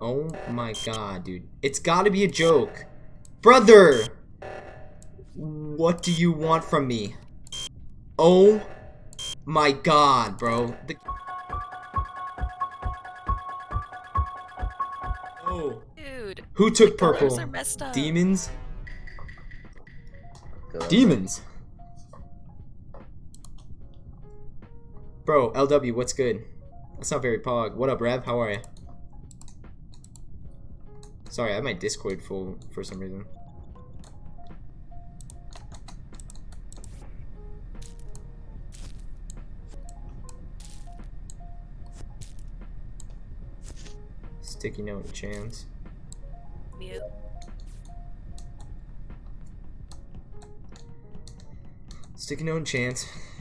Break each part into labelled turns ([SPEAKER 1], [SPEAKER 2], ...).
[SPEAKER 1] Oh my god, dude. It's gotta be a joke. Brother! What do you want from me? Oh my god, bro. The oh.
[SPEAKER 2] Dude,
[SPEAKER 1] Who took
[SPEAKER 2] colors
[SPEAKER 1] purple?
[SPEAKER 2] are messed up.
[SPEAKER 1] Demons?
[SPEAKER 3] Go.
[SPEAKER 1] Demons. Bro, LW, what's good? That's not very pog. What up, Rev? How are you? Sorry, I have my Discord full for some reason. Sticky note chance.
[SPEAKER 2] Mute.
[SPEAKER 1] Sticky note chance.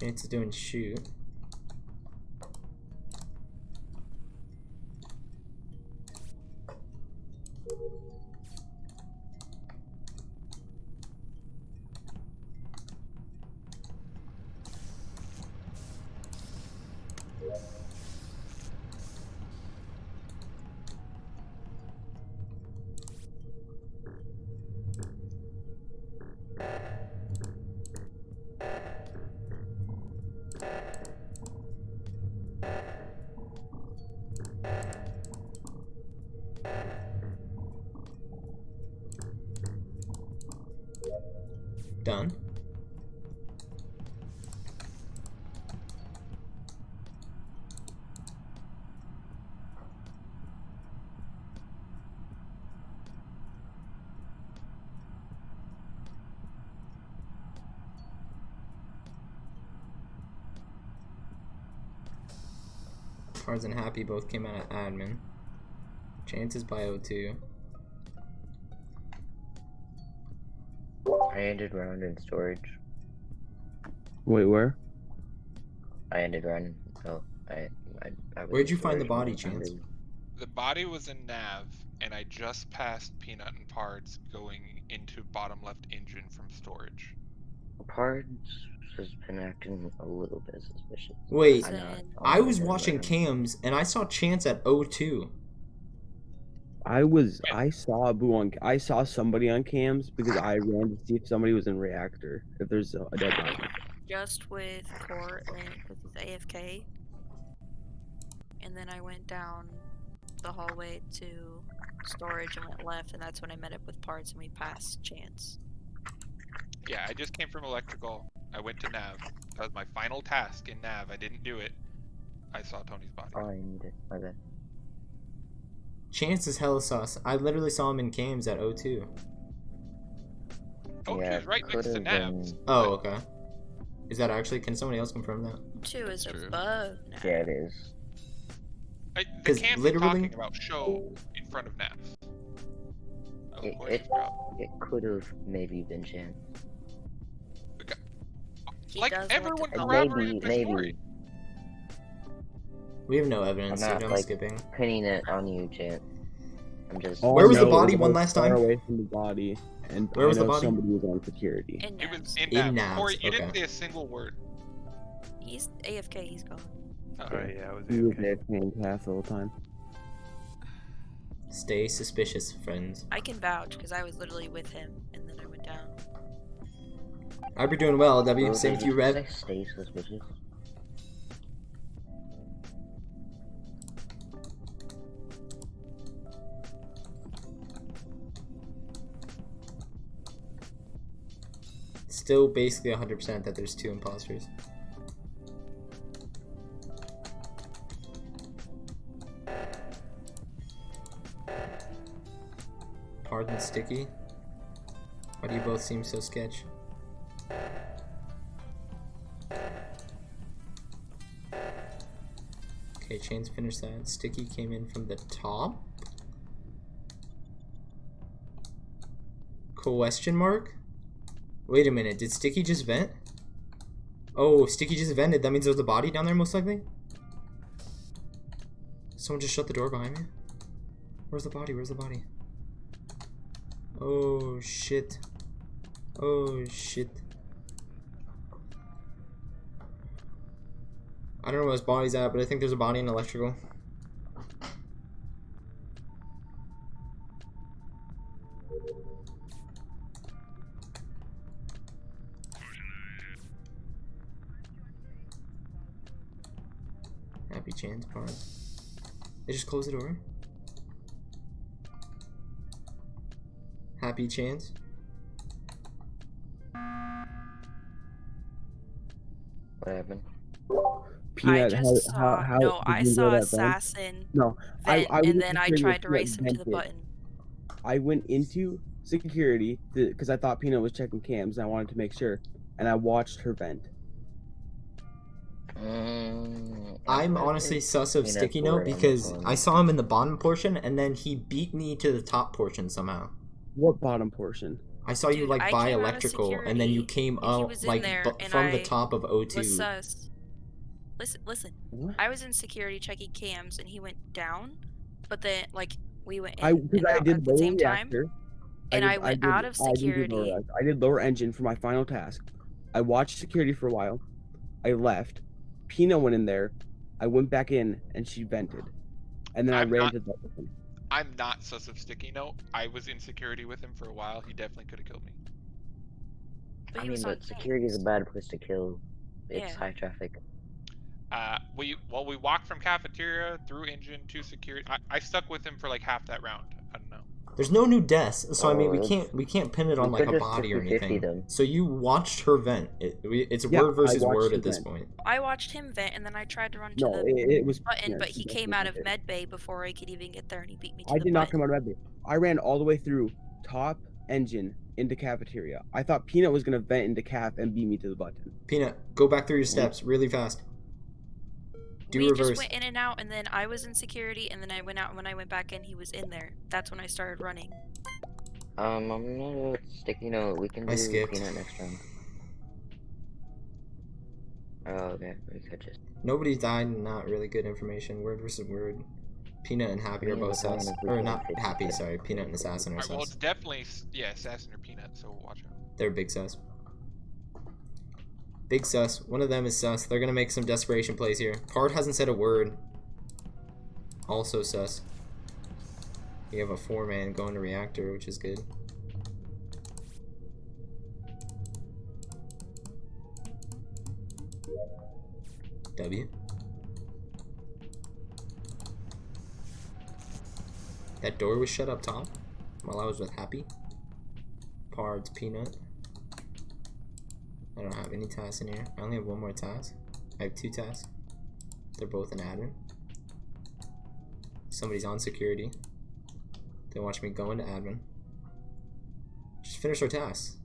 [SPEAKER 1] Chance is doing shoot. Done. Pards and Happy both came out at admin. Chances by O2.
[SPEAKER 3] I ended round in storage.
[SPEAKER 4] Wait, where?
[SPEAKER 3] I ended round. Oh, I. I, I
[SPEAKER 1] Where'd you find the body, Chance?
[SPEAKER 5] The body was in nav, and I just passed Peanut and Pards going into bottom left engine from storage.
[SPEAKER 3] Pards has been acting a little bit suspicious.
[SPEAKER 1] Wait,
[SPEAKER 3] I'm
[SPEAKER 1] I was watching
[SPEAKER 3] around.
[SPEAKER 1] cams and I saw Chance at O2.
[SPEAKER 4] I was I saw Boo on I saw somebody on cams because I ran to see if somebody was in reactor. If there's a, a dead body.
[SPEAKER 2] Just with Court and with his AFK. And then I went down the hallway to storage and went left, and that's when I met up with Pards and we passed Chance.
[SPEAKER 5] Yeah, I just came from electrical. I went to nav. That was my final task in nav. I didn't do it. I saw Tony's body.
[SPEAKER 3] Oh, Find my bad.
[SPEAKER 1] Chance is hella sauce. I literally saw him in cams at O2.
[SPEAKER 5] Oh,
[SPEAKER 3] yeah,
[SPEAKER 5] she's right next to
[SPEAKER 3] could've been-
[SPEAKER 1] Oh, okay. Is that actually? Can somebody else confirm that?
[SPEAKER 2] Two is
[SPEAKER 6] True.
[SPEAKER 2] above now.
[SPEAKER 3] Yeah, it is.
[SPEAKER 5] I, the
[SPEAKER 1] 'Cause
[SPEAKER 5] cams
[SPEAKER 1] literally-
[SPEAKER 5] you're talking about show in front of nav. Oh,
[SPEAKER 3] It- it- It could have maybe been Chance.
[SPEAKER 2] He
[SPEAKER 5] Like,
[SPEAKER 2] does like to
[SPEAKER 5] everyone
[SPEAKER 2] go-
[SPEAKER 5] corroborated
[SPEAKER 3] Maybe,
[SPEAKER 5] the story.
[SPEAKER 3] Maybe.
[SPEAKER 1] We have no evidence,
[SPEAKER 3] I'm not,
[SPEAKER 1] I'm
[SPEAKER 3] like-
[SPEAKER 1] skipping.
[SPEAKER 3] Pinning it on you, Chance. I'm just.
[SPEAKER 4] All
[SPEAKER 1] Where
[SPEAKER 4] I
[SPEAKER 1] was the body
[SPEAKER 4] is
[SPEAKER 1] one
[SPEAKER 4] was
[SPEAKER 1] last
[SPEAKER 4] far
[SPEAKER 1] time?
[SPEAKER 4] Away from the body, and
[SPEAKER 1] Where
[SPEAKER 4] I
[SPEAKER 1] was the body?
[SPEAKER 4] somebody was on security.
[SPEAKER 2] In
[SPEAKER 5] It was
[SPEAKER 2] Navs.
[SPEAKER 5] in,
[SPEAKER 1] In
[SPEAKER 5] nav.
[SPEAKER 1] Navs,
[SPEAKER 5] Corey, you didn't say a single word.
[SPEAKER 2] He's AFK, he's gone.
[SPEAKER 5] Oh,
[SPEAKER 7] Alright, yeah, I was
[SPEAKER 4] He was
[SPEAKER 7] AFK.
[SPEAKER 4] there playing the whole time.
[SPEAKER 1] Stay suspicious, friends.
[SPEAKER 2] I can vouch because I was literally with him and then I went down.
[SPEAKER 1] I hope you're doing well, W.
[SPEAKER 3] Well,
[SPEAKER 1] Same
[SPEAKER 3] did
[SPEAKER 1] to you,
[SPEAKER 3] just
[SPEAKER 1] Rev.
[SPEAKER 3] Stay suspicious.
[SPEAKER 1] Still basically 100% that there's two imposters. Hard and Sticky? Why do you both seem so sketch? Okay, Chains finished that. Sticky came in from the top? Question mark? Wait a minute, did Sticky just vent? Oh, Sticky just vented. That means there's a body down there, most likely? Someone just shut the door behind me? Where's the body? Where's the body? Oh, shit. Oh shit. I don't know where his body's at, but I think there's a body in electrical. Close the door. Happy chance.
[SPEAKER 3] What happened?
[SPEAKER 4] Peanut,
[SPEAKER 2] I just
[SPEAKER 4] how,
[SPEAKER 2] saw
[SPEAKER 4] how
[SPEAKER 2] no, I saw assassin
[SPEAKER 4] No, I-
[SPEAKER 2] vent,
[SPEAKER 4] I was
[SPEAKER 2] and then I tried to
[SPEAKER 4] curious
[SPEAKER 2] race
[SPEAKER 4] what
[SPEAKER 2] him to the
[SPEAKER 4] vented.
[SPEAKER 2] button.
[SPEAKER 4] I went into security because I thought Peanut was checking cams and I wanted to make sure, and I watched her vent.
[SPEAKER 3] Mm,
[SPEAKER 1] I'm honestly sus of Sticky Note because. I saw him in the bottom portion and then he beat me to the top portion somehow.
[SPEAKER 4] What bottom portion?
[SPEAKER 1] I saw you like
[SPEAKER 2] I
[SPEAKER 1] by
[SPEAKER 2] came out of
[SPEAKER 1] electrical and then you came
[SPEAKER 2] and he
[SPEAKER 1] out like
[SPEAKER 2] there,
[SPEAKER 1] bu-
[SPEAKER 2] and
[SPEAKER 1] from the top of
[SPEAKER 2] Was
[SPEAKER 1] O2.
[SPEAKER 2] sus. Listen, listen.
[SPEAKER 4] What?
[SPEAKER 2] I was in security checking cams, and he went down, but then like we went in
[SPEAKER 4] I
[SPEAKER 2] and
[SPEAKER 4] I did
[SPEAKER 2] at the
[SPEAKER 4] lower
[SPEAKER 2] same time.
[SPEAKER 4] reactor.
[SPEAKER 2] and
[SPEAKER 4] did-
[SPEAKER 2] I went
[SPEAKER 4] did-
[SPEAKER 2] out of
[SPEAKER 4] I didn't do lower
[SPEAKER 2] security.
[SPEAKER 4] I did lower engine for my final task. I watched security for a while. I left. Peanut went in there. I went back in and she vented, and then i
[SPEAKER 5] I'm
[SPEAKER 4] ran
[SPEAKER 5] not-
[SPEAKER 4] to the button.
[SPEAKER 5] I'm not sus of Sticky Note. I was in security with him for a while. He definitely could have killed me.
[SPEAKER 2] But
[SPEAKER 3] I mean, but security is a bad place to kill. It's
[SPEAKER 2] Yeah.
[SPEAKER 3] high traffic.
[SPEAKER 5] Uh, we well, we walked from cafeteria through engine to security. I, I stuck with him for like half that round. I don't know.
[SPEAKER 1] There's no new deaths, so I mean we
[SPEAKER 3] Oh,
[SPEAKER 1] can't we can't pin it on like a body or anything.
[SPEAKER 3] them.
[SPEAKER 1] So you watched her vent. It, it's
[SPEAKER 4] Yeah,
[SPEAKER 1] word versus word at this
[SPEAKER 4] vent.
[SPEAKER 1] point.
[SPEAKER 2] I watched him vent, and then I tried to run to
[SPEAKER 4] No,
[SPEAKER 2] the
[SPEAKER 4] it, it was
[SPEAKER 2] button,
[SPEAKER 4] yeah,
[SPEAKER 2] but he came out of
[SPEAKER 4] did.
[SPEAKER 2] med bay before I could even get there, and he beat me to the
[SPEAKER 4] I
[SPEAKER 2] the
[SPEAKER 4] did not come out of med bay. I ran all the way through top engine into cafeteria. I thought Peanut was gonna vent into caf and beat me to the button.
[SPEAKER 1] Peanut, go back through your steps really fast. Do
[SPEAKER 2] we
[SPEAKER 1] reverse.
[SPEAKER 2] just went in and out, and then I was in security, and then I went out. And when I went back in, he was in there. That's when I started running.
[SPEAKER 3] Um, I'm not a sticky note. We can
[SPEAKER 1] I
[SPEAKER 3] do
[SPEAKER 1] skipped.
[SPEAKER 3] peanut next round. Oh, okay. We could just.
[SPEAKER 1] Nobody died. Not really good information. Word versus word. Peanut and Happy are both
[SPEAKER 3] but
[SPEAKER 1] sus. Or not Happy, sorry. Peanut and Assassin are
[SPEAKER 5] Alright, well, it's definitely yeah, assassin or peanut. So watch out.
[SPEAKER 1] They're big sus. Big sus. One of them is sus. They're gonna make some desperation plays here. Pard hasn't said a word. Also sus. You have a four man going to reactor, which is good. W. That door was shut up top while I was with Happy. Pard's Peanut. I don't have any tasks in here. I only have one more task. I have two tasks. They're both in admin. Somebody's on security. They watch me go into admin. Just finish our tasks.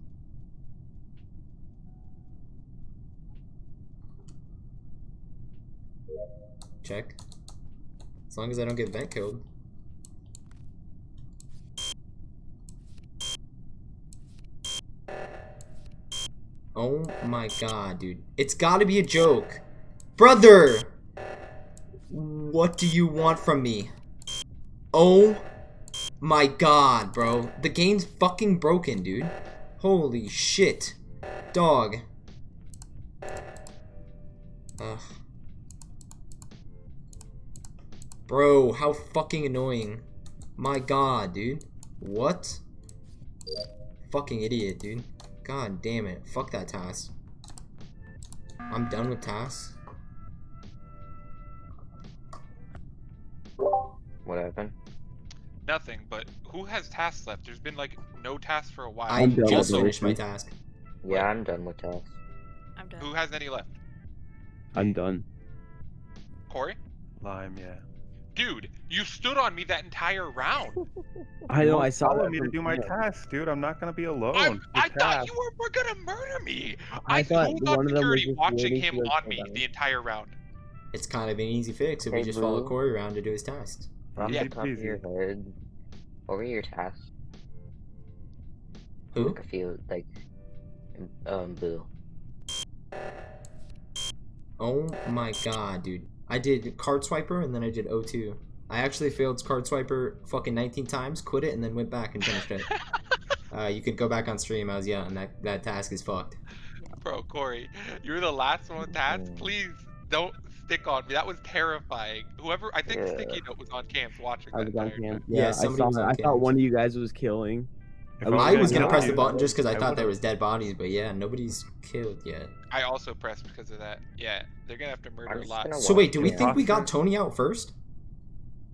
[SPEAKER 1] Check. As long as I don't get vent killed. Oh my god, dude. It's gotta be a joke. Brother! What do you want from me? Oh my god, bro. The game's fucking broken, dude. Holy shit. Dog. Ugh. Bro, how fucking annoying. My god, dude. What? Fucking idiot, dude. God damn it. Fuck that task. I'm done with tasks.
[SPEAKER 3] What happened?
[SPEAKER 5] Nothing. But who has tasks left? There's been like no tasks for a while.
[SPEAKER 1] I
[SPEAKER 4] I'm
[SPEAKER 1] just finished my task.
[SPEAKER 3] Yeah, I'm done with tasks.
[SPEAKER 2] I'm done.
[SPEAKER 5] Who has any left?
[SPEAKER 4] I'm done.
[SPEAKER 5] Corey?
[SPEAKER 6] Lime, yeah.
[SPEAKER 5] Dude, you stood on me that entire round.
[SPEAKER 4] I know. I saw
[SPEAKER 6] follow
[SPEAKER 4] that
[SPEAKER 6] me to do my
[SPEAKER 4] Peanut.
[SPEAKER 6] task, dude. I'm not gonna be alone.
[SPEAKER 5] I'm,
[SPEAKER 6] with
[SPEAKER 5] I thought you were, were gonna murder me.
[SPEAKER 4] I
[SPEAKER 5] I,
[SPEAKER 4] thought
[SPEAKER 5] was
[SPEAKER 4] one
[SPEAKER 5] on
[SPEAKER 4] of them was
[SPEAKER 5] security watching him on
[SPEAKER 4] to
[SPEAKER 5] me the entire round.
[SPEAKER 1] It's kind of an easy fix if we
[SPEAKER 3] Hey,
[SPEAKER 1] just follow
[SPEAKER 3] Blue.
[SPEAKER 1] Corey around to do his tasks.
[SPEAKER 6] I'm
[SPEAKER 5] Yeah.
[SPEAKER 3] Off the top of your
[SPEAKER 6] peasy.
[SPEAKER 3] head, what were your tasks?
[SPEAKER 1] Who?
[SPEAKER 3] Like a few, like, um, boo.
[SPEAKER 1] Oh my god, dude. I did card swiper and then I did O2. I actually failed card swiper fucking 19 times, quit it, and then went back and finished it. Uh, you could go back on stream. I was yelling. That that task is fucked.
[SPEAKER 5] Bro, Corey, you were the last one with tats.
[SPEAKER 3] Mm.
[SPEAKER 5] Please don't stick on me. That was terrifying. Whoever, I think
[SPEAKER 3] Yeah.
[SPEAKER 5] Sticky Note was on cams watching
[SPEAKER 4] I
[SPEAKER 5] that
[SPEAKER 4] was on
[SPEAKER 5] entire
[SPEAKER 4] cam.
[SPEAKER 1] Yeah,
[SPEAKER 4] Yeah, I saw that. I
[SPEAKER 1] cam.
[SPEAKER 4] thought one of you guys was killing.
[SPEAKER 6] If
[SPEAKER 4] I
[SPEAKER 1] I was gonna
[SPEAKER 6] kill
[SPEAKER 1] press the button just because I
[SPEAKER 6] I
[SPEAKER 1] thought there
[SPEAKER 6] would've-
[SPEAKER 1] was dead bodies, but yeah, nobody's killed yet.
[SPEAKER 5] I also pressed because of that. Yeah, they're gonna have to murder a lot.
[SPEAKER 1] So wait, do we
[SPEAKER 3] Yeah.
[SPEAKER 1] think we got Tony out first?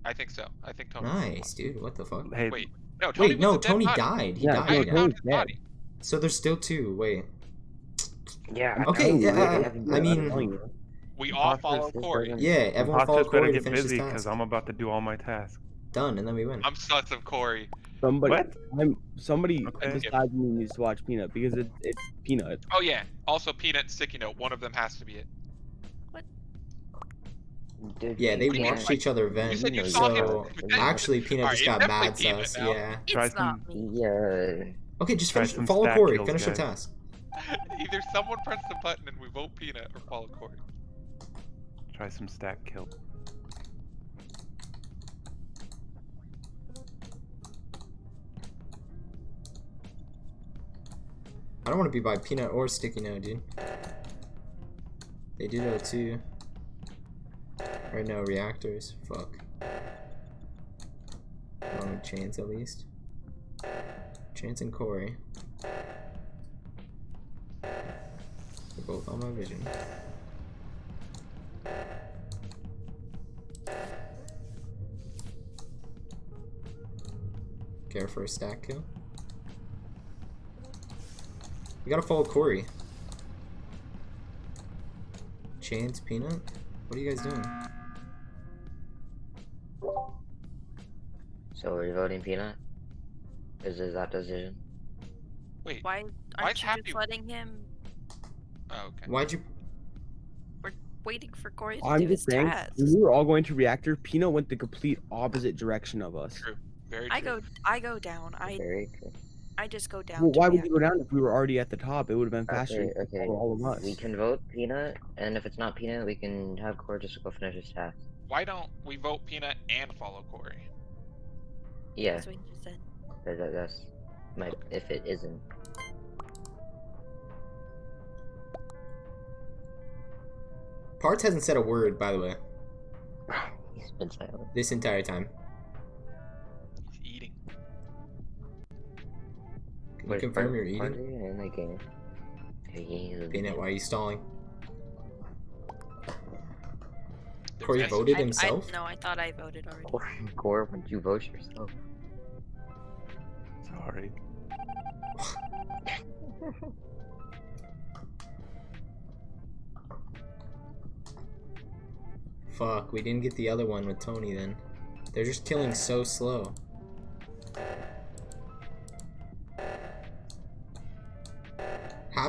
[SPEAKER 5] I think so. I think Tony.
[SPEAKER 1] Nice, dude. What the fuck?
[SPEAKER 6] Hey,
[SPEAKER 5] Wait, no, Tony
[SPEAKER 1] Wait, no, Tony died. He
[SPEAKER 4] Yeah,
[SPEAKER 1] died.
[SPEAKER 4] no. Tony's dead.
[SPEAKER 5] body.
[SPEAKER 1] So there's still two. Wait.
[SPEAKER 3] Yeah.
[SPEAKER 1] Okay,
[SPEAKER 3] I know,
[SPEAKER 1] yeah,
[SPEAKER 3] right?
[SPEAKER 1] uh, I mean-
[SPEAKER 3] it.
[SPEAKER 4] telling you.
[SPEAKER 5] We all
[SPEAKER 3] Imposters
[SPEAKER 5] follow
[SPEAKER 3] just
[SPEAKER 5] Corey.
[SPEAKER 1] Yeah, everyone follow
[SPEAKER 6] imposters better
[SPEAKER 1] Corey
[SPEAKER 6] get
[SPEAKER 1] finish
[SPEAKER 6] busy because. I'm about to do all my tasks.
[SPEAKER 1] Done, and then we win.
[SPEAKER 5] I'm sus of Corey.
[SPEAKER 4] Somebody,
[SPEAKER 6] What?
[SPEAKER 4] I'm, somebody
[SPEAKER 6] Okay.
[SPEAKER 4] besides me needs to watch Peanut because it, it's Peanut.
[SPEAKER 5] Oh yeah. Also, Peanut and Sticky Note. One of them has to be it.
[SPEAKER 3] Dude,
[SPEAKER 1] Yeah, they
[SPEAKER 3] you
[SPEAKER 5] What mean,
[SPEAKER 1] watched
[SPEAKER 3] can't-
[SPEAKER 1] each other
[SPEAKER 5] You
[SPEAKER 1] vent.
[SPEAKER 5] said you
[SPEAKER 3] know,
[SPEAKER 5] saw
[SPEAKER 1] So
[SPEAKER 5] him.
[SPEAKER 1] Actually, Peanut
[SPEAKER 5] Alright,
[SPEAKER 1] just got mad
[SPEAKER 5] Peanut
[SPEAKER 1] sus. Yeah.
[SPEAKER 2] It's not me.
[SPEAKER 3] Yeah.
[SPEAKER 1] Okay, just finish. Follow Corey.
[SPEAKER 6] kills,
[SPEAKER 1] Finish the task.
[SPEAKER 5] Either someone press the button and we vote Peanut, or follow Corey.
[SPEAKER 6] Try some stack kill.
[SPEAKER 1] I don't want to be by Peanut or Sticky Note, dude. They did O2. Right now, reactors. Fuck. Along with Chance at least. Chance and Corey. They're both on my vision. Care for a stack kill? We gotta follow Corey. Chance, Peanut? What are you guys doing?
[SPEAKER 3] So we're voting Peanut? Is is that decision?
[SPEAKER 5] Wait.
[SPEAKER 2] Why aren't you
[SPEAKER 5] Happy-
[SPEAKER 2] just letting him
[SPEAKER 5] Oh, okay.
[SPEAKER 1] Why'd you?
[SPEAKER 2] We're waiting for Corey to
[SPEAKER 4] I'm
[SPEAKER 2] do his
[SPEAKER 4] just saying,
[SPEAKER 2] task?
[SPEAKER 4] we were all going to reactor, Peanut went the complete opposite direction of us.
[SPEAKER 5] True. Very true.
[SPEAKER 2] I go I go down. I
[SPEAKER 3] Very true.
[SPEAKER 2] I just go down.
[SPEAKER 4] Well, why would you go down if we were already at the top? It would have been faster
[SPEAKER 3] Okay, okay.
[SPEAKER 4] for all of us.
[SPEAKER 3] We can vote Peanut, and if it's not Peanut, we can have Corey just go finish his task.
[SPEAKER 5] Why don't we vote Peanut and follow Corey?
[SPEAKER 3] Yeah,
[SPEAKER 2] That's what you just said.
[SPEAKER 3] that, that- that's my. If it isn't,
[SPEAKER 1] Pards hasn't said a word, by the way,
[SPEAKER 3] he's been silent.
[SPEAKER 1] this entire time.
[SPEAKER 3] Wait,
[SPEAKER 1] confirm you're eating?
[SPEAKER 3] in the game?
[SPEAKER 1] Peanut, why are you stalling? Corey voted
[SPEAKER 2] I,
[SPEAKER 1] himself?
[SPEAKER 2] I, no, I thought I voted already.
[SPEAKER 3] Core, Core, would you vote yourself?
[SPEAKER 6] Sorry.
[SPEAKER 1] Fuck, we didn't get the other one with Tony then. They're just killing so slow.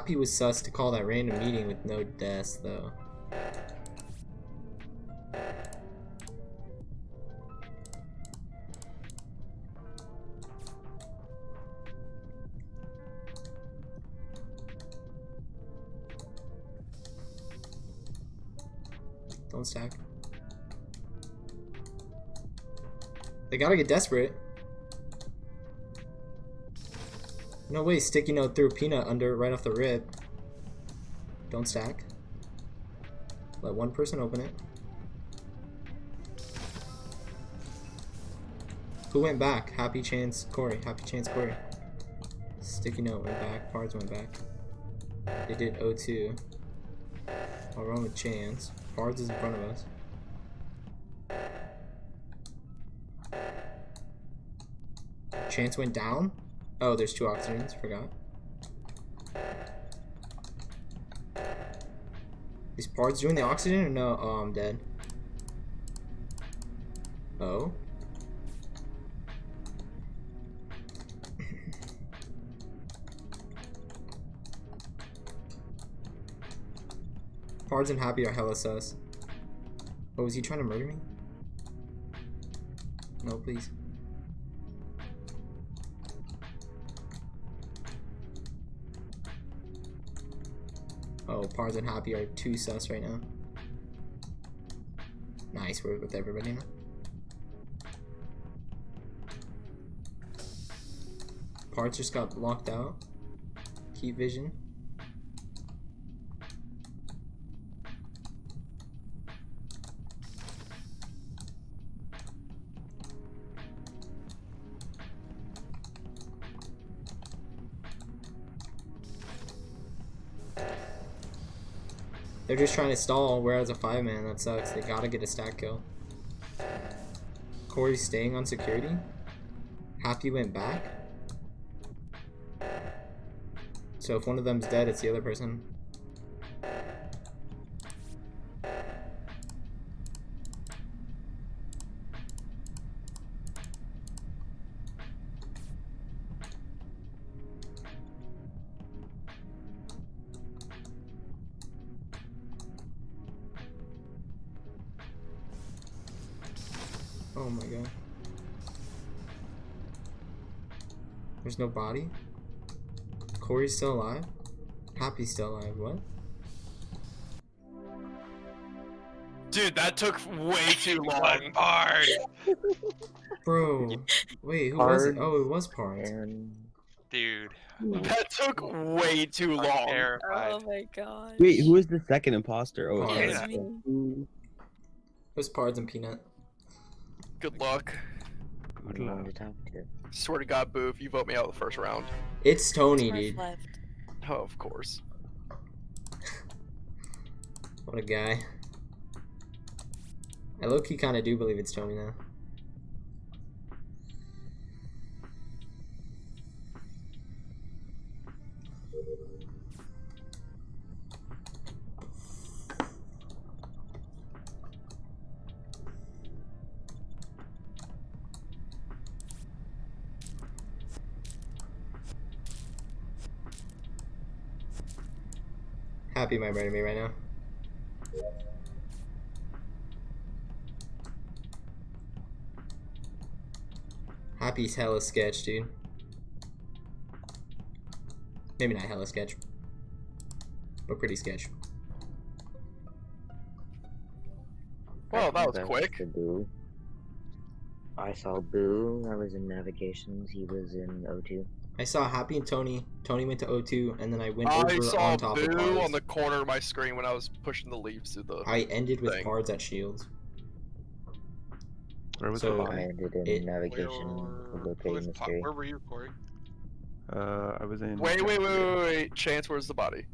[SPEAKER 1] Happy was sus to call that random meeting with no deaths, though. Don't stack. They gotta get desperate. No way, Sticky Note threw Peanut under right off the rip. Don't stack. Let one person open it. Who went back? Happy Chance Corey. Happy Chance Corey. Sticky Note went back. Pards went back. They did O2. I'll run with Chance. Pards is in front of us. Chance went down? Oh, there's two oxygens. Forgot. Is Pards doing the oxygen or no? Oh, I'm dead. Oh? Pards and Happy are hella sus. Oh, is he trying to murder me? No, please. Pards and Happy are too sus right now. Nice, we're with everybody now. Pards just got locked out. Key vision. They're just trying to stall, whereas a five man, that sucks. They gotta get a stack kill. Corey's staying on security. Happy went back. So if one of them's dead, it's the other person. No body? Corey's still alive? Happy's still alive, what?
[SPEAKER 7] Dude, that took way too long.
[SPEAKER 5] One part.
[SPEAKER 1] Bro, wait, who was it? Oh, it was Pards.
[SPEAKER 3] And
[SPEAKER 5] Dude,
[SPEAKER 7] That took way too
[SPEAKER 5] I'm
[SPEAKER 7] long.
[SPEAKER 5] terrified.
[SPEAKER 2] Oh my god.
[SPEAKER 4] Wait, who is the second imposter? Oh,
[SPEAKER 2] was
[SPEAKER 1] yeah.
[SPEAKER 2] me.
[SPEAKER 1] It was Pards and Peanut.
[SPEAKER 7] Good luck.
[SPEAKER 3] who do you want to talk to?
[SPEAKER 7] Swear to God, Boo, if you vote me out the first round.
[SPEAKER 1] It's Tony,
[SPEAKER 2] Smurf
[SPEAKER 1] dude.
[SPEAKER 2] left.
[SPEAKER 7] Oh, of course.
[SPEAKER 1] What a guy. I low key kinda do believe it's Tony now. Happy my brother me right now. Happy's hella sketch, dude. Maybe not hella sketch, but pretty sketch.
[SPEAKER 7] Well, that was quick.
[SPEAKER 3] Boo. I saw Boo. I was in navigations. He was in O2.
[SPEAKER 1] I saw Happy and Tony. Tony went to O2, and then I went
[SPEAKER 7] I
[SPEAKER 1] over
[SPEAKER 7] saw
[SPEAKER 1] on top of
[SPEAKER 7] Boo on the corner of my screen when I was pushing the leaves through the.
[SPEAKER 1] I ended with
[SPEAKER 7] thing.
[SPEAKER 1] Pards at Shields.
[SPEAKER 6] Where was
[SPEAKER 1] So-
[SPEAKER 6] the
[SPEAKER 3] I
[SPEAKER 6] body?
[SPEAKER 3] ended in
[SPEAKER 1] it-
[SPEAKER 3] navigation
[SPEAKER 5] Where, who
[SPEAKER 3] locating
[SPEAKER 5] was
[SPEAKER 3] the
[SPEAKER 5] Pa-
[SPEAKER 3] mystery.
[SPEAKER 5] where were you, Corey?
[SPEAKER 6] Uh, I was in.
[SPEAKER 7] Wait, wait, wait, wait, wait. Chance, where's the body?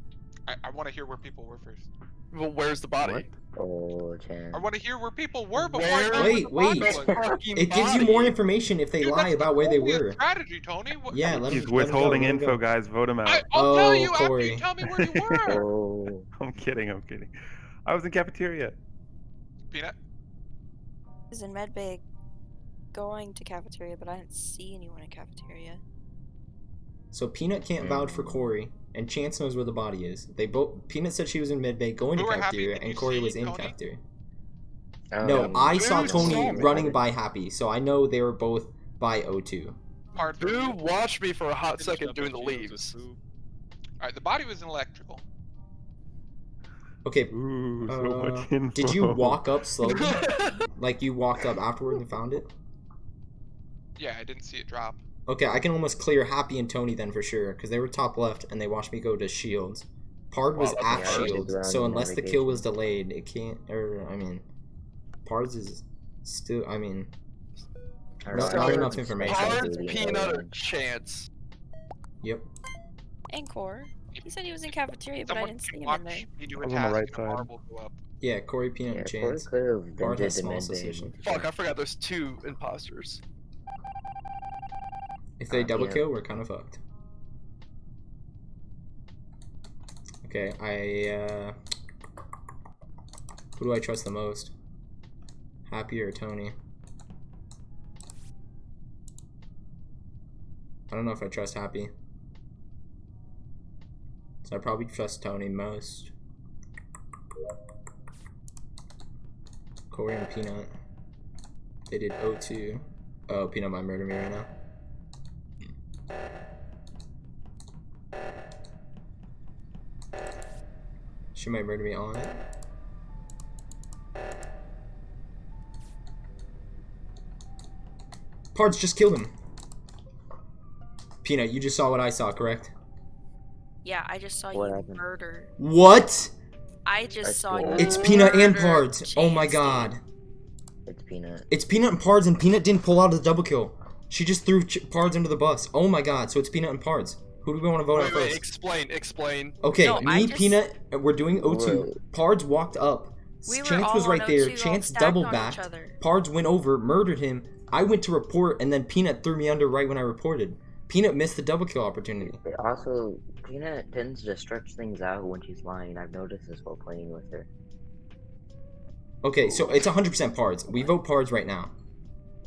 [SPEAKER 5] I, I want to hear where people were first.
[SPEAKER 7] Well, where's the body?
[SPEAKER 6] What?
[SPEAKER 3] Oh, Chan.
[SPEAKER 5] I want to hear where people were before
[SPEAKER 7] Where-
[SPEAKER 5] I know
[SPEAKER 1] Wait,
[SPEAKER 5] where the
[SPEAKER 1] wait.
[SPEAKER 5] body was.
[SPEAKER 1] It gives you more information if they
[SPEAKER 5] Dude,
[SPEAKER 1] lie
[SPEAKER 5] that's the
[SPEAKER 1] about where they were.
[SPEAKER 5] Strategy, Tony. What,
[SPEAKER 1] Yeah, let
[SPEAKER 6] He's
[SPEAKER 1] him, let him go,
[SPEAKER 6] withholding
[SPEAKER 1] let him
[SPEAKER 6] info,
[SPEAKER 1] go.
[SPEAKER 6] guys. Vote him out.
[SPEAKER 5] I, I'll
[SPEAKER 1] Oh,
[SPEAKER 5] tell you after you tell me where you were.
[SPEAKER 3] Oh,
[SPEAKER 6] I'm kidding. I'm kidding. I was in cafeteria.
[SPEAKER 5] Peanut.
[SPEAKER 2] I was in medbay going to cafeteria, but I didn't see anyone in cafeteria.
[SPEAKER 1] So Peanut can't vouch for mm. Corey, and Chance knows where the body is. They both. Peanut said she was in medbay going to
[SPEAKER 5] Who
[SPEAKER 1] cafeteria, and Corey was in
[SPEAKER 5] Tony?
[SPEAKER 1] cafeteria.
[SPEAKER 3] um,
[SPEAKER 1] No, I saw Tony
[SPEAKER 7] saw
[SPEAKER 1] running by Happy, so I know they were both by O2.
[SPEAKER 5] Part
[SPEAKER 7] Boo watched me for a hot second doing the
[SPEAKER 5] at Shields with
[SPEAKER 7] leaves.
[SPEAKER 5] Alright, the body was in electrical.
[SPEAKER 1] Okay,
[SPEAKER 6] Ooh, so
[SPEAKER 1] Uh,
[SPEAKER 6] much info.
[SPEAKER 1] did you walk up slowly? like you walked up afterward and found it?
[SPEAKER 5] Yeah, I didn't see it drop.
[SPEAKER 1] Okay, I can almost clear Happy and Tony then for sure, because they were top left and they watched me go to Shields. Pard was
[SPEAKER 7] Wow,
[SPEAKER 1] at
[SPEAKER 7] that's
[SPEAKER 3] Yeah, I
[SPEAKER 1] Shields, so unless the kill was delayed, it can't. Or I mean, Pards is still. I mean,
[SPEAKER 3] I
[SPEAKER 1] Not-
[SPEAKER 3] don't know.
[SPEAKER 1] enough information.
[SPEAKER 7] Cards,
[SPEAKER 3] Really
[SPEAKER 7] peanut, or chance.
[SPEAKER 1] yep.
[SPEAKER 2] Encore. He said he was in cafeteria, but I didn't see him in there.
[SPEAKER 5] me do a
[SPEAKER 6] I'm on the right side.
[SPEAKER 5] marble go up.
[SPEAKER 1] Yeah, Corey, Peanut,
[SPEAKER 3] Yeah,
[SPEAKER 1] and
[SPEAKER 3] Corey
[SPEAKER 1] Chance.
[SPEAKER 3] could have
[SPEAKER 1] has small suspicion.
[SPEAKER 7] Fuck, I forgot there's two imposters.
[SPEAKER 1] If they
[SPEAKER 3] Uh,
[SPEAKER 1] double
[SPEAKER 3] yeah.
[SPEAKER 1] kill, we're kind of fucked. Okay, I, uh... Who do I trust the most? Happy or Tony? I don't know if I trust Happy. So I probably trust Tony most. Corey and Peanut. They did O2. Oh, Peanut might murder me right now. She might murder me on it. Pards just killed him. Peanut, you just saw what I saw, correct?
[SPEAKER 2] Yeah, I just saw
[SPEAKER 3] What
[SPEAKER 2] you
[SPEAKER 3] happened?
[SPEAKER 2] murder.
[SPEAKER 1] What?
[SPEAKER 2] I just
[SPEAKER 3] I
[SPEAKER 2] saw
[SPEAKER 3] swear.
[SPEAKER 2] you.
[SPEAKER 1] It's Peanut and
[SPEAKER 2] murder
[SPEAKER 1] Pards. Oh my god.
[SPEAKER 3] It's Peanut.
[SPEAKER 1] It's Peanut and Pards, and Peanut didn't pull out of the double kill. She just threw Ch- Pards under the bus. Oh my god, so it's Peanut and Pards. Who do we want to vote on
[SPEAKER 7] Wait, wait,
[SPEAKER 1] first?
[SPEAKER 7] explain, explain.
[SPEAKER 1] Okay,
[SPEAKER 2] No,
[SPEAKER 1] me,
[SPEAKER 2] just-
[SPEAKER 1] Peanut, we're doing O2.
[SPEAKER 3] Wait.
[SPEAKER 1] Pards walked up.
[SPEAKER 2] We
[SPEAKER 1] Chance was right there. Chance
[SPEAKER 2] stacked
[SPEAKER 1] double
[SPEAKER 2] on each
[SPEAKER 1] backed. Pards went over, murdered him. I went to report, and then Peanut threw me under right when I reported. Peanut missed the double kill opportunity.
[SPEAKER 3] But also, Peanut tends to stretch things out when she's lying. I've noticed this while playing with her.
[SPEAKER 1] Okay, so it's 100% Pards. We vote Pards right now.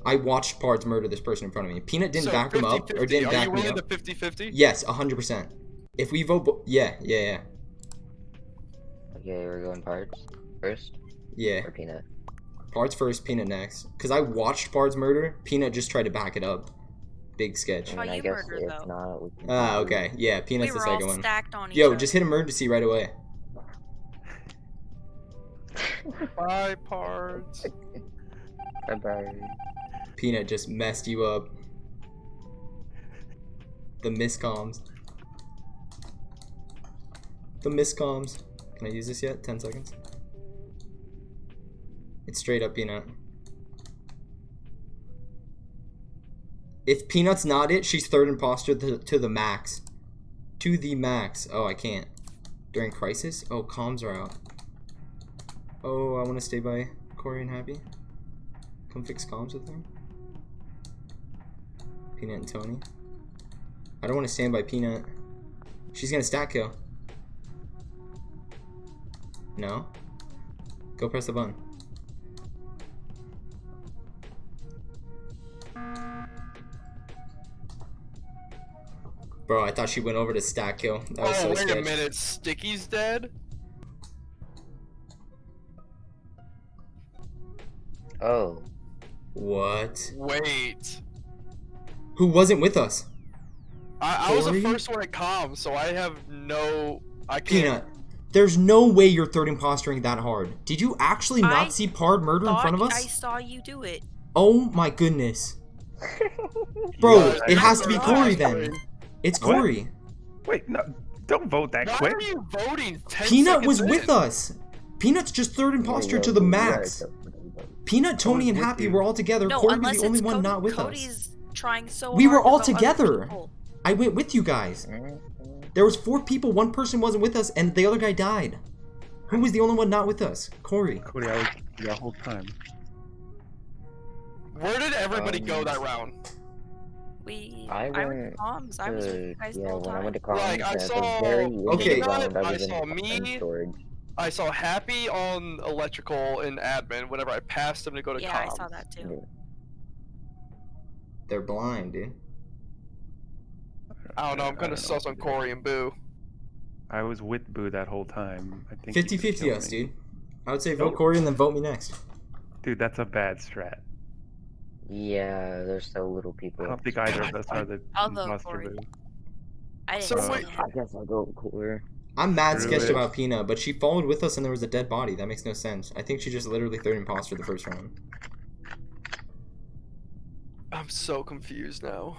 [SPEAKER 1] I watched Pards murder this person in front of me. Peanut didn't
[SPEAKER 7] So
[SPEAKER 1] back him up, or
[SPEAKER 7] 50-50.
[SPEAKER 1] didn't
[SPEAKER 7] Are
[SPEAKER 1] back
[SPEAKER 7] you
[SPEAKER 1] me
[SPEAKER 7] willing
[SPEAKER 1] up.
[SPEAKER 7] to 50-50?
[SPEAKER 1] Yes, 100%. If we vote, bo- yeah, yeah, yeah,
[SPEAKER 3] Okay, we're going Pards first
[SPEAKER 1] yeah.
[SPEAKER 3] or Peanut.
[SPEAKER 1] Pards first, Peanut next. Cause I watched Pards murder. Peanut just tried to back it up. Big sketch.
[SPEAKER 3] I
[SPEAKER 2] How
[SPEAKER 3] mean, I
[SPEAKER 2] you
[SPEAKER 3] guess
[SPEAKER 2] murdered,
[SPEAKER 3] if
[SPEAKER 2] though?
[SPEAKER 3] not, we can
[SPEAKER 1] Ah, okay. Yeah, Peanut's
[SPEAKER 2] we
[SPEAKER 1] the second one.
[SPEAKER 2] stacked on
[SPEAKER 1] Yo, just hit emergency right away.
[SPEAKER 7] Bye, Pards.
[SPEAKER 3] Bye bye.
[SPEAKER 1] Peanut just messed you up. The miscoms. The miscoms. Can I use this yet? 10 seconds. It's straight up Peanut. If Peanut's not it, she's third imposter to, to the max. To the max. Oh, I can't. During crisis? Oh, comms are out. Oh, I want to stay by Corey and Happy. Come fix comms with them. Peanut and Tony. I don't want to stand by Peanut. She's gonna stack kill. No? Go press the button. Bro, I thought she went over to stack kill. That was
[SPEAKER 7] Oh,
[SPEAKER 1] so
[SPEAKER 7] wait a minute. Sticky's dead?
[SPEAKER 3] Oh,
[SPEAKER 1] What?
[SPEAKER 7] Wait.
[SPEAKER 1] Who wasn't with us?
[SPEAKER 7] I, I was the first one at comms, so I have no... I can't...
[SPEAKER 1] Peanut. There's no way you're third impostering that hard. Did you actually not
[SPEAKER 2] I
[SPEAKER 1] see Pard murder in front of us?
[SPEAKER 2] I saw you do it.
[SPEAKER 1] Oh my goodness. Bro,
[SPEAKER 7] guys
[SPEAKER 1] it has to be Corey then. It's
[SPEAKER 6] What?
[SPEAKER 1] Corey.
[SPEAKER 6] Wait, no, don't vote that
[SPEAKER 7] Why
[SPEAKER 6] quick.
[SPEAKER 7] are you voting 10
[SPEAKER 1] Peanut was
[SPEAKER 7] seconds
[SPEAKER 1] with us. Peanut's just third imposter
[SPEAKER 3] Yeah,
[SPEAKER 1] to the max.
[SPEAKER 3] yeah,
[SPEAKER 1] Peanut, Tony, and Happy
[SPEAKER 6] you.
[SPEAKER 1] were all together.
[SPEAKER 2] No,
[SPEAKER 1] Corey was the only one
[SPEAKER 2] Cody.
[SPEAKER 1] not with
[SPEAKER 2] Cody's
[SPEAKER 1] us.
[SPEAKER 2] Trying so
[SPEAKER 1] We
[SPEAKER 2] hard
[SPEAKER 1] were all
[SPEAKER 2] vote
[SPEAKER 1] together. I went with you guys. There was four people. One person wasn't with us, and the other guy died. Who was the only one not with us? Corey.
[SPEAKER 6] Cody, I was the whole time.
[SPEAKER 7] Where did everybody go
[SPEAKER 3] Um,
[SPEAKER 7] that round?
[SPEAKER 2] We.
[SPEAKER 3] I
[SPEAKER 2] I, went
[SPEAKER 3] went
[SPEAKER 2] to comms. I was with you guys
[SPEAKER 3] yeah,
[SPEAKER 2] the whole
[SPEAKER 3] when I
[SPEAKER 2] time.
[SPEAKER 3] went to college,
[SPEAKER 7] Like, I saw
[SPEAKER 3] very
[SPEAKER 1] Okay.
[SPEAKER 3] round, I
[SPEAKER 7] I saw me.
[SPEAKER 3] storage.
[SPEAKER 7] I saw Happy on electrical and admin whenever I passed him to go to
[SPEAKER 2] yeah, I saw that too.
[SPEAKER 3] Yeah.
[SPEAKER 1] They're blind, dude.
[SPEAKER 7] I don't know, I'm
[SPEAKER 6] I
[SPEAKER 7] gonna
[SPEAKER 6] don't know
[SPEAKER 7] suss
[SPEAKER 6] what
[SPEAKER 7] on
[SPEAKER 6] to.
[SPEAKER 7] Corey and Boo.
[SPEAKER 6] I was with Boo that whole time. I think. he
[SPEAKER 1] 50
[SPEAKER 6] could've
[SPEAKER 1] 50
[SPEAKER 6] killed
[SPEAKER 1] us,
[SPEAKER 6] me.
[SPEAKER 1] dude. I would say vote
[SPEAKER 6] Nope.
[SPEAKER 1] Corey and then vote me next.
[SPEAKER 6] Dude, that's a bad strat.
[SPEAKER 3] Yeah, there's so little people.
[SPEAKER 6] I
[SPEAKER 3] people.
[SPEAKER 6] don't think either of us are the
[SPEAKER 2] I'll
[SPEAKER 6] imposter Boo.
[SPEAKER 2] I didn't
[SPEAKER 7] So wait-
[SPEAKER 3] I guess I'll go with Corey.
[SPEAKER 1] I'm mad
[SPEAKER 6] Screw
[SPEAKER 1] sketched
[SPEAKER 6] it.
[SPEAKER 1] about Pina, but she followed with us and there was a dead body. That makes no sense. I think she just literally third imposter the first round.
[SPEAKER 7] I'm so confused now.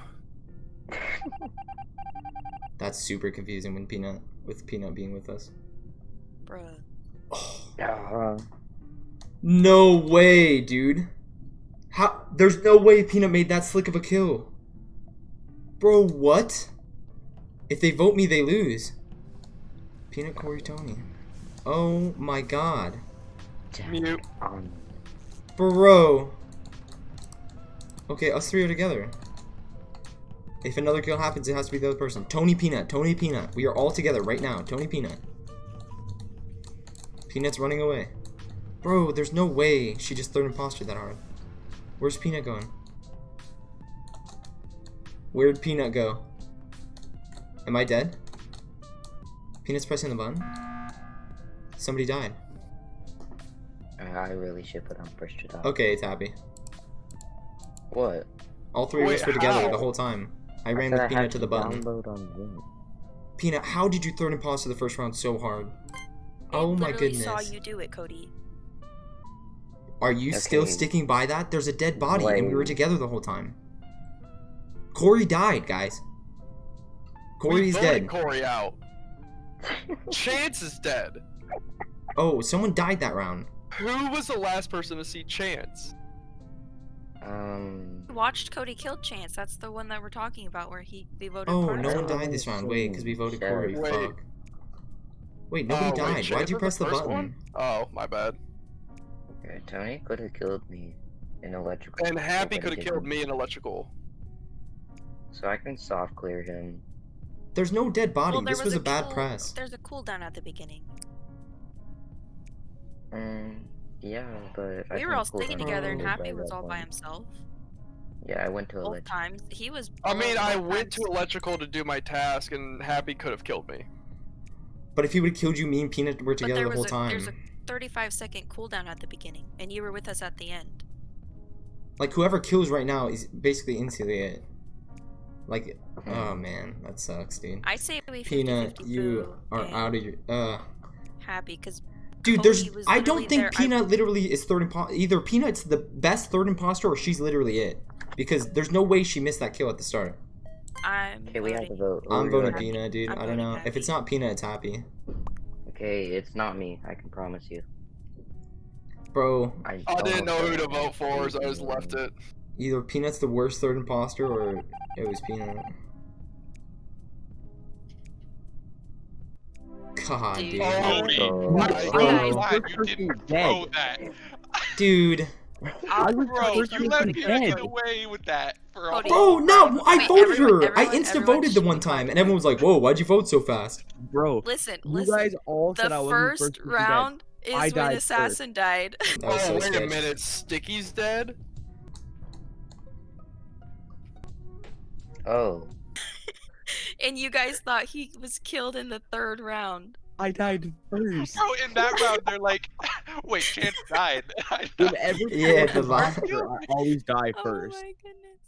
[SPEAKER 1] That's super confusing when Peanut with Peanut being with us.
[SPEAKER 2] Bruh.
[SPEAKER 3] Uh,
[SPEAKER 1] No way, dude. How? There's no way Peanut made that slick of a kill. Bro, what? If they vote me, they lose. Peanut, Corey, Tony. Oh my god.
[SPEAKER 7] Mute.
[SPEAKER 1] Bro. Okay, us three are together. If another kill happens, it has to be the other person. Tony Peanut, Tony Peanut. We are all together right now. Tony Peanut. Peanut's running away. Bro, there's no way she just third imposter that hard. Where's Peanut going? Where'd Peanut go? Am I dead? Peanut's pressing the button? Somebody died.
[SPEAKER 3] Uh, I really should put on first to die.
[SPEAKER 1] Okay, it's happy.
[SPEAKER 3] What?
[SPEAKER 1] All three of us were together
[SPEAKER 7] how?
[SPEAKER 1] the whole time. I ran
[SPEAKER 3] said
[SPEAKER 1] with
[SPEAKER 3] I
[SPEAKER 1] Peanut
[SPEAKER 3] had
[SPEAKER 1] to the button.
[SPEAKER 3] Download on
[SPEAKER 1] Peanut, how did you throw third imposter the first round so hard?
[SPEAKER 2] I
[SPEAKER 1] Oh my goodness.
[SPEAKER 2] I saw you do it, Cody.
[SPEAKER 1] Are you still sticking by that? There's a dead body and we were together the whole time. Corey died, guys. Corey's
[SPEAKER 7] we voted
[SPEAKER 1] dead.
[SPEAKER 7] Corey out. Chance is dead.
[SPEAKER 1] Oh, someone died that round.
[SPEAKER 7] Who was the last person to see Chance?
[SPEAKER 3] Um.
[SPEAKER 2] We watched Cody kill Chance. That's the one that we're talking about where he we voted
[SPEAKER 1] Oh,
[SPEAKER 2] Pards
[SPEAKER 1] no one died this round. Wait, because we voted
[SPEAKER 3] Shit.
[SPEAKER 1] Corey.
[SPEAKER 7] Wait.
[SPEAKER 1] Fuck. Wait, nobody
[SPEAKER 7] Oh, wait,
[SPEAKER 1] died.
[SPEAKER 7] Chance
[SPEAKER 1] Why'd you press the
[SPEAKER 7] first
[SPEAKER 1] button?
[SPEAKER 7] one? Oh, my bad.
[SPEAKER 3] Okay, Tony could have killed me in electrical.
[SPEAKER 7] And Happy could have killed me in electrical.
[SPEAKER 3] So I can soft clear him.
[SPEAKER 1] There's no dead body.
[SPEAKER 2] Well,
[SPEAKER 1] this was, a bad
[SPEAKER 2] cool-
[SPEAKER 1] press.
[SPEAKER 2] There's a cooldown at the beginning.
[SPEAKER 3] Um. Yeah, but I
[SPEAKER 2] we were
[SPEAKER 3] think
[SPEAKER 2] all sticking together, and Happy was
[SPEAKER 3] that
[SPEAKER 2] all by himself.
[SPEAKER 3] Yeah, I went to
[SPEAKER 2] Both
[SPEAKER 3] electrical.
[SPEAKER 2] times he was.
[SPEAKER 7] I mean, I went
[SPEAKER 2] times-
[SPEAKER 7] to electrical to do my task, and Happy could have killed me.
[SPEAKER 1] But if he would have killed you, me and Peanut were together
[SPEAKER 2] there
[SPEAKER 1] the
[SPEAKER 2] was
[SPEAKER 1] whole
[SPEAKER 2] a,
[SPEAKER 1] time.
[SPEAKER 2] There's a 35 second cooldown at the beginning, and you were with us at the end.
[SPEAKER 1] Like whoever kills right now is basically instantly it. Like,
[SPEAKER 3] Hmm.
[SPEAKER 1] oh man, that sucks, dude.
[SPEAKER 2] I say we 50
[SPEAKER 1] Peanut, you are out of your. Uh,
[SPEAKER 2] Happy because
[SPEAKER 1] dude, there's.
[SPEAKER 2] Cody was
[SPEAKER 1] I don't think
[SPEAKER 2] there. I-
[SPEAKER 1] Peanut literally is third impo- Either Peanut's the best third imposter, or she's literally it. Because there's no way she missed that kill at the start.
[SPEAKER 2] I'm.
[SPEAKER 3] Okay, we have to vote. Who
[SPEAKER 1] I'm voting
[SPEAKER 3] voting?
[SPEAKER 1] Peanut, dude.
[SPEAKER 2] I'm
[SPEAKER 1] I don't
[SPEAKER 2] voting
[SPEAKER 1] know. If it's not Peanut, it's Happy.
[SPEAKER 3] Okay, it's not me. I can promise you.
[SPEAKER 1] Bro,
[SPEAKER 3] I,
[SPEAKER 7] I didn't know who to vote for, so I just left it.
[SPEAKER 1] either Peanut's the worst third imposter, or it was Peanut. God,
[SPEAKER 2] Dude.
[SPEAKER 1] dude.
[SPEAKER 7] Oh,
[SPEAKER 5] Cody,
[SPEAKER 3] Oh,
[SPEAKER 5] I'm
[SPEAKER 7] I-
[SPEAKER 5] so you didn't throw that.
[SPEAKER 1] Dude.
[SPEAKER 4] I was
[SPEAKER 5] Bro, you let me
[SPEAKER 4] dead.
[SPEAKER 5] get away with that for a
[SPEAKER 2] Cody.
[SPEAKER 5] whole
[SPEAKER 1] Bro, no, I
[SPEAKER 2] Wait,
[SPEAKER 1] voted
[SPEAKER 2] everyone-
[SPEAKER 1] her. I insta voted the one time, and everyone was like, "Whoa, why'd you vote so fast?"
[SPEAKER 4] Bro,
[SPEAKER 2] Listen,
[SPEAKER 4] you
[SPEAKER 2] listen.
[SPEAKER 4] guys all said I
[SPEAKER 2] the
[SPEAKER 4] wasn't
[SPEAKER 2] first
[SPEAKER 4] first
[SPEAKER 2] round is
[SPEAKER 4] I
[SPEAKER 2] when
[SPEAKER 4] died first.
[SPEAKER 2] Assassin died.
[SPEAKER 7] Oh,
[SPEAKER 1] so
[SPEAKER 7] wait
[SPEAKER 1] sketch.
[SPEAKER 7] a minute. Sticky's dead?
[SPEAKER 3] Oh,
[SPEAKER 2] and you guys thought he was killed in the third round.
[SPEAKER 4] I died first.
[SPEAKER 5] Bro, in that round, they're like, wait, Chance died. I
[SPEAKER 4] Whenever
[SPEAKER 1] Yeah,
[SPEAKER 4] someone
[SPEAKER 1] the
[SPEAKER 4] comes
[SPEAKER 1] vi-
[SPEAKER 4] I always die
[SPEAKER 2] Oh
[SPEAKER 4] first.
[SPEAKER 2] my goodness.